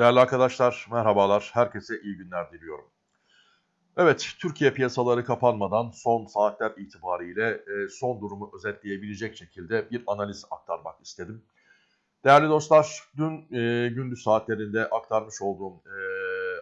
Değerli arkadaşlar, merhabalar. Herkese iyi günler diliyorum. Evet, Türkiye piyasaları kapanmadan son saatler itibariyle e, son durumu özetleyebilecek şekilde bir analiz aktarmak istedim. Değerli dostlar, dün e, gündüz saatlerinde aktarmış olduğum e,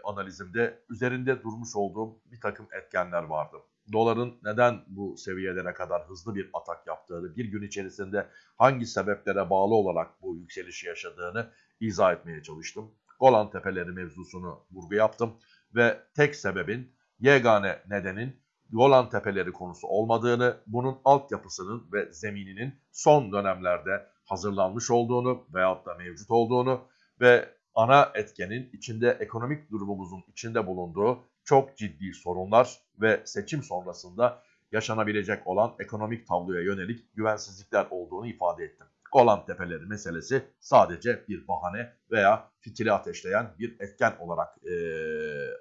analizimde üzerinde durmuş olduğum bir takım etkenler vardı. Doların neden bu seviyelere kadar hızlı bir atak yaptığını, bir gün içerisinde hangi sebeplere bağlı olarak bu yükselişi yaşadığını izah etmeye çalıştım. Golan Tepeleri mevzusunu vurgu yaptım ve tek sebebin yegane nedenin Golan Tepeleri konusu olmadığını, bunun altyapısının ve zemininin son dönemlerde hazırlanmış olduğunu veyahut da mevcut olduğunu ve ana etkenin içinde ekonomik durumumuzun içinde bulunduğu çok ciddi sorunlar ve seçim sonrasında yaşanabilecek olan ekonomik tabloya yönelik güvensizlikler olduğunu ifade ettim. Golan Tepeleri meselesi sadece bir bahane veya fitili ateşleyen bir etken olarak e,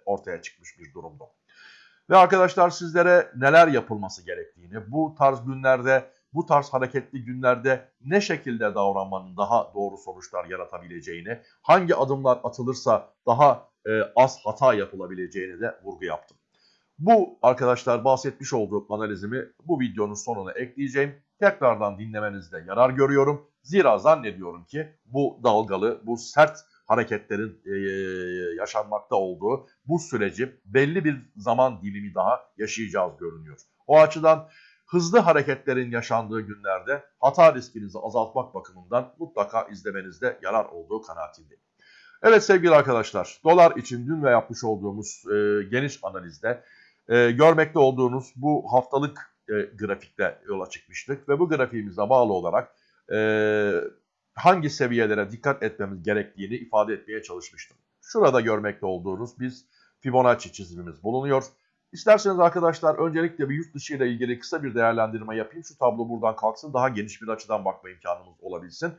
ortaya çıkmış bir durumda. Ve arkadaşlar sizlere neler yapılması gerektiğini, bu tarz günlerde, bu tarz hareketli günlerde ne şekilde davranmanın daha doğru sonuçlar yaratabileceğini, hangi adımlar atılırsa daha e, az hata yapılabileceğini de vurgu yaptım. Bu arkadaşlar bahsetmiş olduğum analizimi bu videonun sonuna ekleyeceğim. Tekrardan dinlemenizde yarar görüyorum. Zira zannediyorum ki bu dalgalı, bu sert hareketlerin e, yaşanmakta olduğu bu süreci belli bir zaman dilimi daha yaşayacağız görünüyor. O açıdan hızlı hareketlerin yaşandığı günlerde hata riskinizi azaltmak bakımından mutlaka izlemenizde yarar olduğu kanaatindeyim. Evet sevgili arkadaşlar, dolar için dün ve yapmış olduğumuz e, geniş analizde e, görmekte olduğunuz bu haftalık e, grafikte yola çıkmıştık ve bu grafiğimize bağlı olarak e, hangi seviyelere dikkat etmemiz gerektiğini ifade etmeye çalışmıştım. Şurada görmekte olduğunuz biz Fibonacci çizimimiz bulunuyor. İsterseniz arkadaşlar öncelikle bir yurt dışı ile ilgili kısa bir değerlendirme yapayım. Şu tablo buradan kalksın daha geniş bir açıdan bakma imkanımız olabilsin.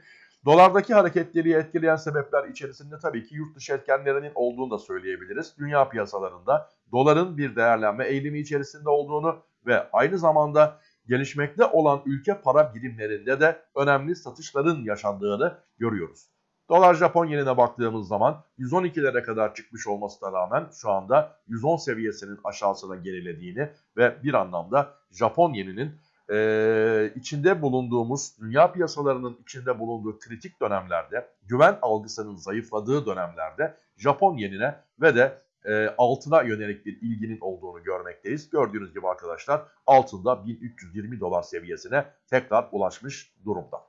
Dolardaki hareketliliği etkileyen sebepler içerisinde tabii ki yurt dışı etkenlerinin olduğunu da söyleyebiliriz. Dünya piyasalarında doların bir değerlenme eğilimi içerisinde olduğunu ve aynı zamanda gelişmekte olan ülke para birimlerinde de önemli satışların yaşandığını görüyoruz. Dolar Japon yenine baktığımız zaman 112'lere kadar çıkmış olmasına rağmen şu anda 110 seviyesinin aşağısına gerilediğini ve bir anlamda Japon yeninin e, içinde bulunduğumuz dünya piyasalarının içinde bulunduğu kritik dönemlerde güven algısının zayıfladığı dönemlerde Japon yenine ve de e, altına yönelik bir ilginin olduğunu görmekteyiz. Gördüğünüz gibi arkadaşlar altında 1320 dolar seviyesine tekrar ulaşmış durumda.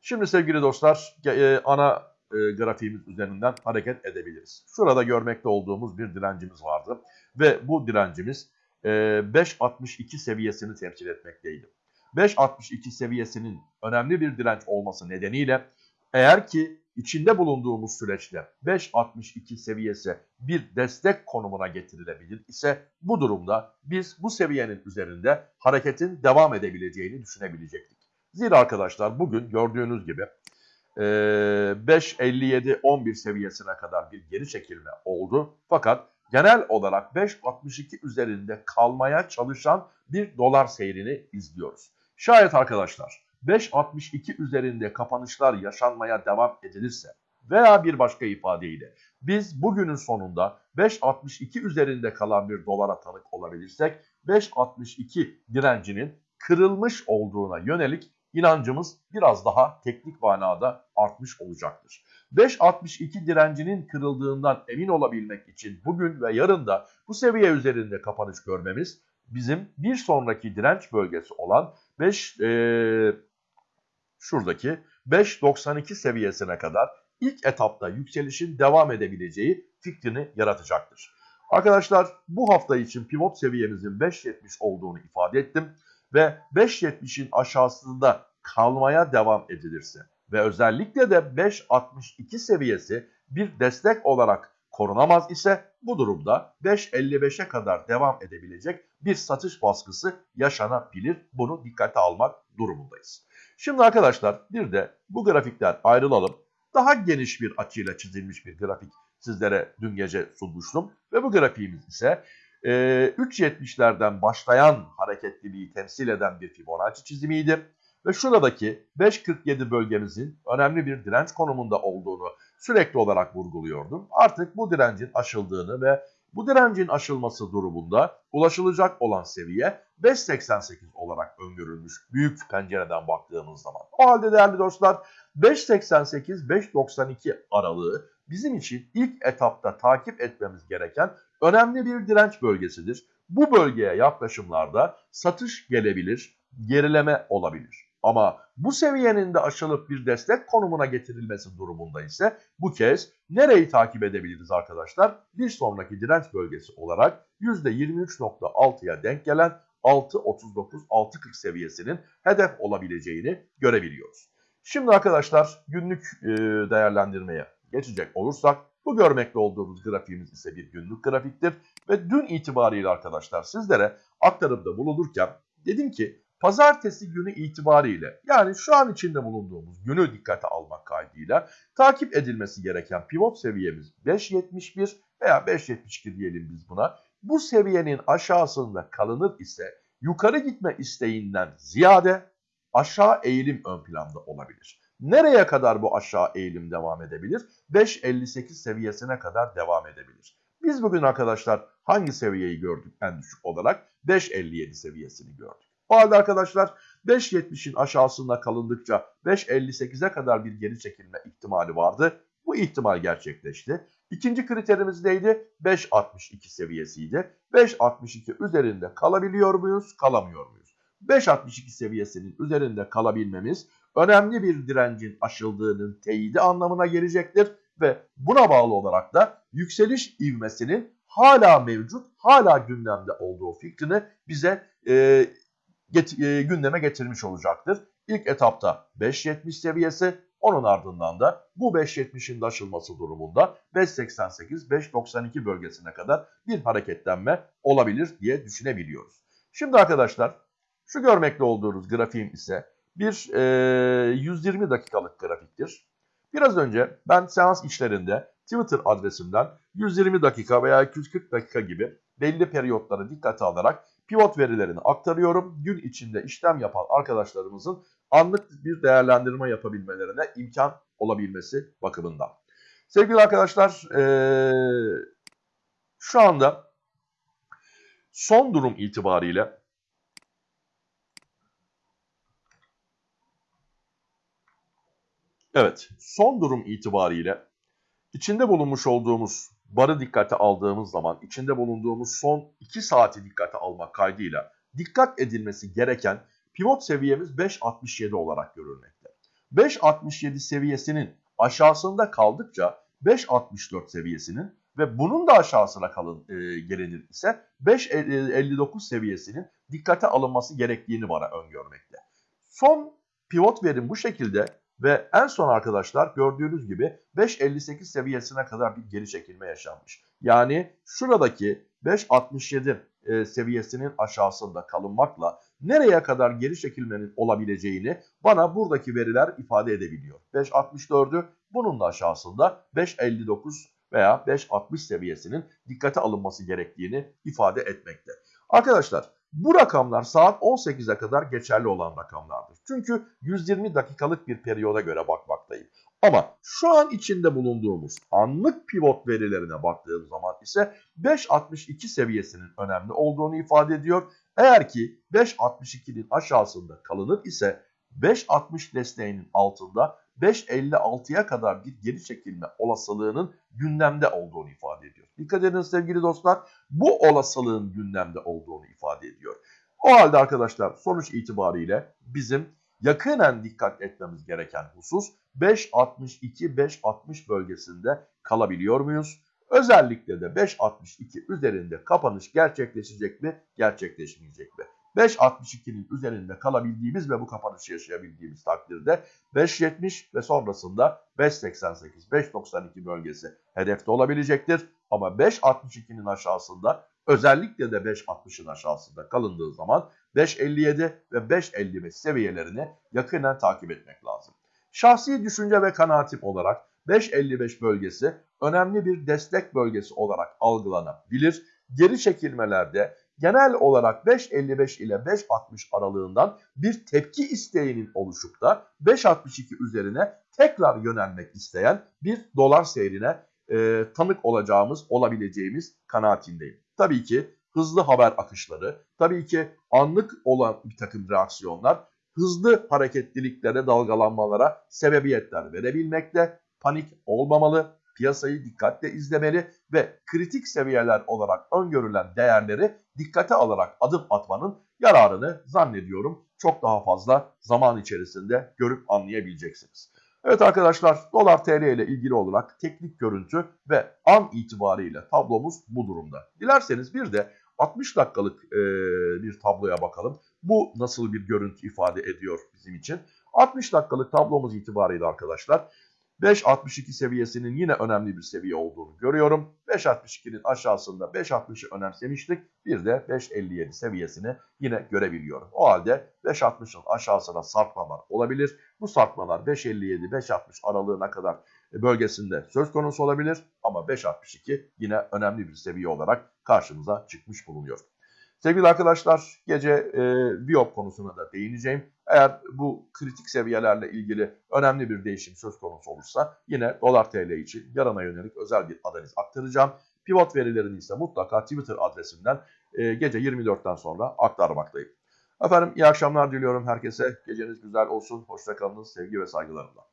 Şimdi sevgili dostlar e, ana e, grafiğimiz üzerinden hareket edebiliriz. Şurada görmekte olduğumuz bir direncimiz vardı ve bu direncimiz e, 5.62 seviyesini temsil etmekteydi. 5.62 seviyesinin önemli bir direnç olması nedeniyle eğer ki içinde bulunduğumuz süreçte 5.62 seviyesi bir destek konumuna getirilebilir ise bu durumda biz bu seviyenin üzerinde hareketin devam edebileceğini düşünebilecektik. Zira arkadaşlar bugün gördüğünüz gibi 5.57-11 seviyesine kadar bir geri çekilme oldu. Fakat genel olarak 5.62 üzerinde kalmaya çalışan bir dolar seyrini izliyoruz. Şayet arkadaşlar 5.62 üzerinde kapanışlar yaşanmaya devam edilirse veya bir başka ifadeyle biz bugünün sonunda 5.62 üzerinde kalan bir dolara tanık olabilirsek 5.62 direncinin kırılmış olduğuna yönelik inancımız biraz daha teknik manada artmış olacaktır. 5.62 direncinin kırıldığından emin olabilmek için bugün ve yarın da bu seviye üzerinde kapanış görmemiz bizim bir sonraki direnç bölgesi olan 5 e, şuradaki 5.92 seviyesine kadar ilk etapta yükselişin devam edebileceği fikrini yaratacaktır. Arkadaşlar bu hafta için pivot seviyemizin 5.70 olduğunu ifade ettim ve 5.70'in aşağısında kalmaya devam edilirse ve özellikle de 5.62 seviyesi bir destek olarak korunamaz ise bu durumda 5.55'e kadar devam edebilecek bir satış baskısı yaşanabilir. Bunu dikkate almak durumundayız. Şimdi arkadaşlar bir de bu grafikten ayrılalım. Daha geniş bir açıyla çizilmiş bir grafik sizlere dün gece sunmuştum. Ve bu grafiğimiz ise e, 3.70'lerden başlayan hareketliliği temsil eden bir Fibonacci çizimiydi. Ve şuradaki 5.47 bölgemizin önemli bir direnç konumunda olduğunu sürekli olarak vurguluyordum. Artık bu direncin aşıldığını ve bu direncin aşılması durumunda ulaşılacak olan seviye 5.88 olarak öngörülmüş büyük pencereden baktığımız zaman. O halde değerli dostlar 5.88-5.92 aralığı bizim için ilk etapta takip etmemiz gereken önemli bir direnç bölgesidir. Bu bölgeye yaklaşımlarda satış gelebilir, gerileme olabilir. Ama bu seviyenin de aşılıp bir destek konumuna getirilmesi durumunda ise bu kez nereyi takip edebiliriz arkadaşlar? Bir sonraki direnç bölgesi olarak %23.6'ya denk gelen 6.39-6.40 seviyesinin hedef olabileceğini görebiliyoruz. Şimdi arkadaşlar günlük değerlendirmeye geçecek olursak bu görmekte olduğumuz grafiğimiz ise bir günlük grafiktir. Ve dün itibariyle arkadaşlar sizlere aktarımda bulunurken dedim ki pazartesi günü itibariyle yani şu an içinde bulunduğumuz günü dikkate almak kaydıyla takip edilmesi gereken pivot seviyemiz 5.71 veya 5.72 diyelim biz buna. Bu seviyenin aşağısında kalınır ise yukarı gitme isteğinden ziyade aşağı eğilim ön planda olabilir. Nereye kadar bu aşağı eğilim devam edebilir? 5.58 seviyesine kadar devam edebilir. Biz bugün arkadaşlar hangi seviyeyi gördük en düşük olarak? 5.57 seviyesini gördük. O halde arkadaşlar 5.70'in aşağısında kalındıkça 5.58'e kadar bir geri çekilme ihtimali vardı. Bu ihtimal gerçekleşti. İkinci kriterimiz neydi? 5.62 seviyesiydi. 5.62 üzerinde kalabiliyor muyuz? Kalamıyor muyuz? 5.62 seviyesinin üzerinde kalabilmemiz önemli bir direncin aşıldığının teyidi anlamına gelecektir ve buna bağlı olarak da yükseliş ivmesinin hala mevcut, hala gündemde olduğu fikrini bize e, get, e, gündeme getirmiş olacaktır. İlk etapta 5.70 seviyesi, onun ardından da bu 5.70'in de aşılması durumunda 5.88-5.92 bölgesine kadar bir hareketlenme olabilir diye düşünebiliyoruz. Şimdi arkadaşlar şu görmekte olduğunuz grafiğim ise bir e, 120 dakikalık grafiktir. Biraz önce ben seans içlerinde Twitter adresimden 120 dakika veya 240 dakika gibi belli periyotları dikkate alarak pivot verilerini aktarıyorum. Gün içinde işlem yapan arkadaşlarımızın anlık bir değerlendirme yapabilmelerine imkan olabilmesi bakımından. Sevgili arkadaşlar şu anda son durum itibariyle Evet, son durum itibariyle içinde bulunmuş olduğumuz barı dikkate aldığımız zaman içinde bulunduğumuz son 2 saati dikkate almak kaydıyla dikkat edilmesi gereken pivot seviyemiz 5.67 olarak görülmekte. 5.67 seviyesinin aşağısında kaldıkça 5.64 seviyesinin ve bunun da aşağısına kalın e, gelinir ise 5.59 seviyesinin dikkate alınması gerektiğini bana öngörmekte. Son pivot verim bu şekilde ve en son arkadaşlar gördüğünüz gibi 5.58 seviyesine kadar bir geri çekilme yaşanmış. Yani şuradaki 5.67 e, seviyesinin aşağısında kalınmakla nereye kadar geri çekilmenin olabileceğini bana buradaki veriler ifade edebiliyor. 5.64'ü bunun da aşağısında 5.59 veya 5.60 seviyesinin dikkate alınması gerektiğini ifade etmekte. Arkadaşlar bu rakamlar saat 18'e kadar geçerli olan rakamlardır. Çünkü 120 dakikalık bir periyoda göre bakmaktayım. Ama şu an içinde bulunduğumuz anlık pivot verilerine baktığım zaman ise 5.62 seviyesinin önemli olduğunu ifade ediyor. Eğer ki 5.62'nin aşağısında kalınır ise 5.60 desteğinin altında 5.56'ya kadar bir geri çekilme olasılığının gündemde olduğunu ifade ediyor. Dikkat edin sevgili dostlar bu olasılığın gündemde olduğunu ifade ediyor. O halde arkadaşlar sonuç itibariyle bizim yakınen dikkat etmemiz gereken husus 5.62-5.60 bölgesinde kalabiliyor muyuz? Özellikle de 5.62 üzerinde kapanış gerçekleşecek mi, gerçekleşmeyecek mi? 5.62'nin üzerinde kalabildiğimiz ve bu kapanışı yaşayabildiğimiz takdirde 5.70 ve sonrasında 5.88, 5.92 bölgesi hedefte olabilecektir. Ama 5.62'nin aşağısında özellikle de 5.60'ın aşağısında kalındığı zaman 5.57 ve 5.55 seviyelerini yakından takip etmek lazım. Şahsi düşünce ve kanaatim olarak 5.55 bölgesi önemli bir destek bölgesi olarak algılanabilir. Geri çekilmelerde genel olarak 5.55 ile 5.60 aralığından bir tepki isteğinin oluşup da 5.62 üzerine tekrar yönelmek isteyen bir dolar seyrine e, tanık olacağımız, olabileceğimiz kanaatindeyim. Tabii ki hızlı haber akışları, tabii ki anlık olan bir takım reaksiyonlar, hızlı hareketliliklere, dalgalanmalara sebebiyetler verebilmekte, panik olmamalı, piyasayı dikkatle izlemeli ve kritik seviyeler olarak öngörülen değerleri dikkate alarak adım atmanın yararını zannediyorum çok daha fazla zaman içerisinde görüp anlayabileceksiniz. Evet arkadaşlar dolar TL ile ilgili olarak teknik görüntü ve an itibariyle tablomuz bu durumda. Dilerseniz bir de 60 dakikalık e, bir tabloya bakalım. Bu nasıl bir görüntü ifade ediyor bizim için? 60 dakikalık tablomuz itibariyle arkadaşlar 5.62 seviyesinin yine önemli bir seviye olduğunu görüyorum. 5.62'nin aşağısında 5.60'ı önemsemiştik. Bir de 5.57 seviyesini yine görebiliyorum. O halde 5.60'ın aşağısına sarkmalar olabilir. Bu sarkmalar 5.57-5.60 aralığına kadar bölgesinde söz konusu olabilir. Ama 5.62 yine önemli bir seviye olarak karşımıza çıkmış bulunuyor. Sevgili arkadaşlar gece e, Biop konusuna da değineceğim. Eğer bu kritik seviyelerle ilgili önemli bir değişim söz konusu olursa yine dolar TL için yarına yönelik özel bir analiz aktaracağım. Pivot verilerini ise mutlaka Twitter adresimden e, gece 24'ten sonra aktarmaktayım. Efendim iyi akşamlar diliyorum herkese. Geceniz güzel olsun. Hoşçakalınız sevgi ve saygılarımla.